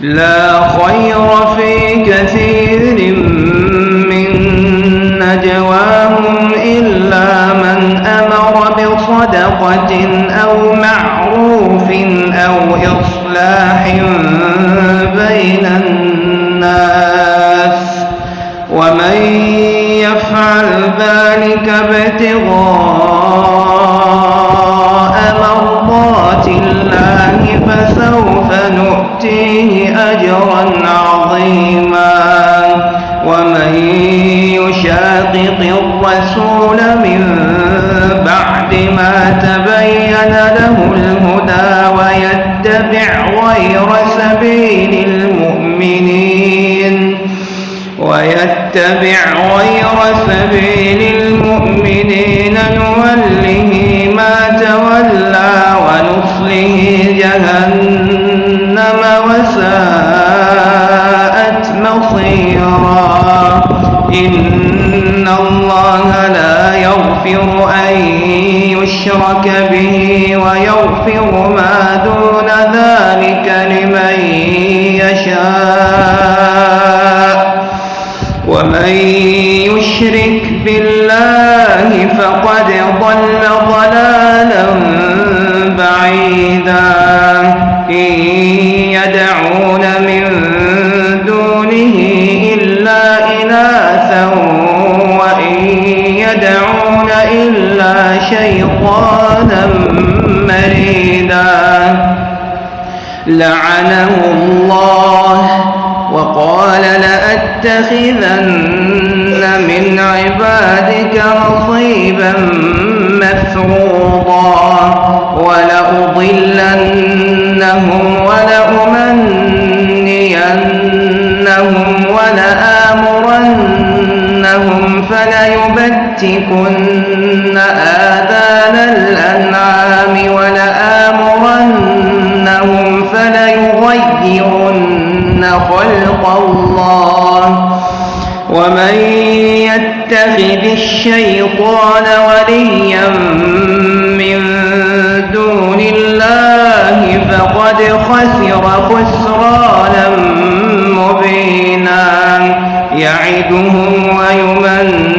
لا خير في كثير من نجواهم إلا من أمر بصدقة أو معروف أو إصلاح بين الناس. ومن يفعل ذلك ابتغاء ويتبع غير سبيل المؤمنين. ويتبع غير سبيل المؤمنين. نوله ما تولى ونصله جهنم وساءت مصيرا. إن الله لا يغفر أن يشرك به ويغفر ما دون ذلك لمن يشاء. ومن يشرك بالله فقد ضل ضلالا بعيدا. إن لعنه الله وقال لأتخذن من عبادك نصيبا مفروضا ولأضلنهم ولأمنينهم ولآمرنهم فليبتكن آذان الأنعام ولآمرنهم فليغيرن خلق الله ومن يتخذ الشيطان وليا من دون الله فقد خسر خسرانا مبينا يعدهم ويمنيهم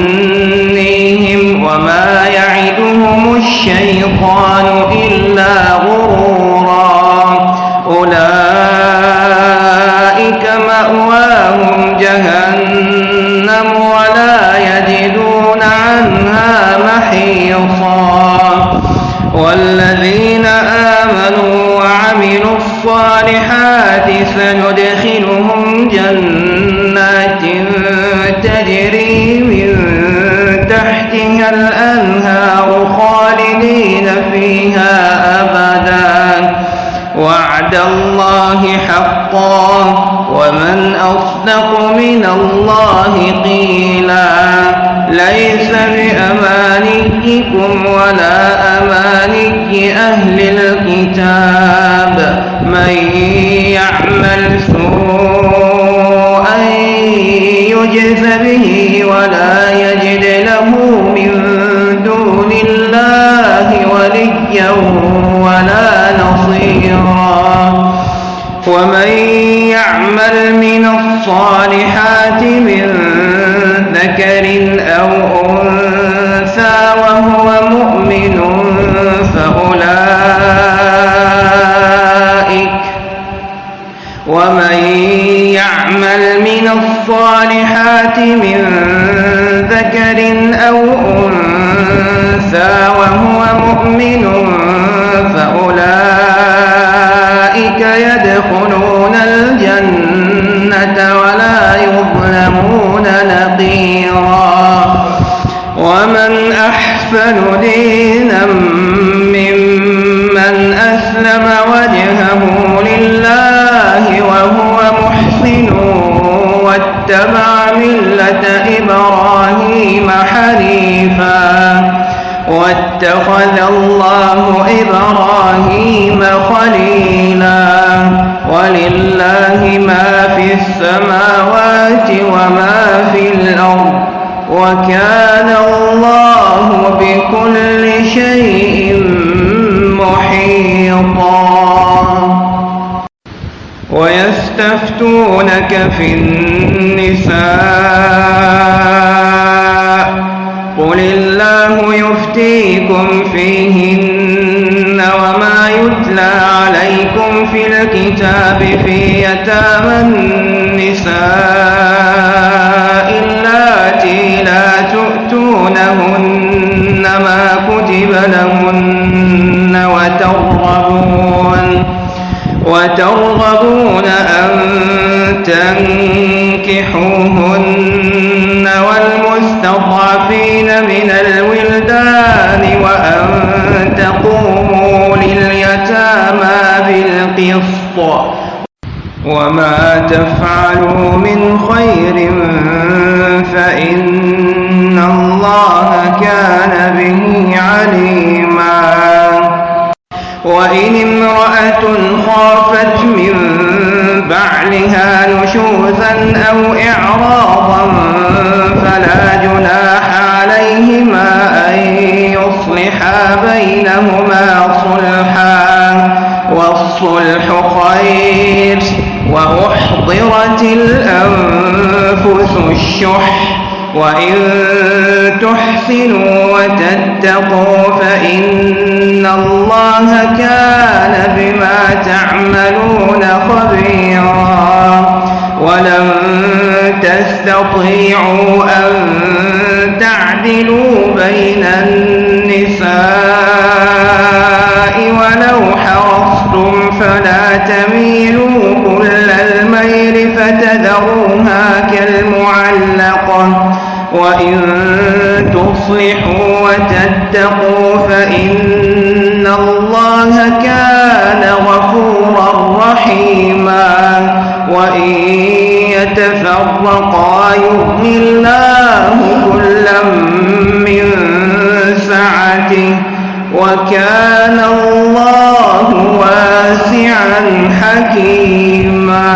والذين آمنوا وعملوا الصالحات سندخلهم جنات تجري من تحتها الأنهار خالدين فيها وعد الله حقا ومن أصدق من الله قيلا. ليس بأمانيكم ولا أماني أهل الكتاب. من يعمل سوءا يجز به ولا يجد له من دون الله وليا ولا نصيرا. ومن يعمل من الصالحات من ذكر أو أنثى وهو مؤمن فأولئك ومن يعمل من الصالحات من ذكر أو أنثى وهو مؤمن أحسن دينا ممن أسلم وجهه لله وهو محسن واتبع ملة إبراهيم حنيفا واتخذ الله إبراهيم خليلا ولله ما في السماوات وما في الأرض وكان الله بكل شيء محيطا يستفتونك في النساء قل الله يفتيكم فيهن وما يتلى عليكم في الكتاب في يتامى النساء وترغبون أن تنكحوهن والمستضعفين من الولدان وأن تقوموا لليتامى بالقسط وما تفعلوا من خير فإن الله كان به عليما وإن امرأة خافت من بعلها نشوزا أو إعراضا فلا جناح عليهما أن يصلحا بينهما صلحا والصلح خير وأحضرت الأنفس الشح وإن تحسنوا وتتقوا فإن الله كان بما تعملون خبيرا ولن تستطيعوا أن تعدلوا بين النساء ولو حرصتم فلا تميلوا وإن تصلحوا وتتقوا فإن الله كان غفورا رحيما. وإن يتفرقا يغن الله كلا من سعته وكان الله واسعا حكيما.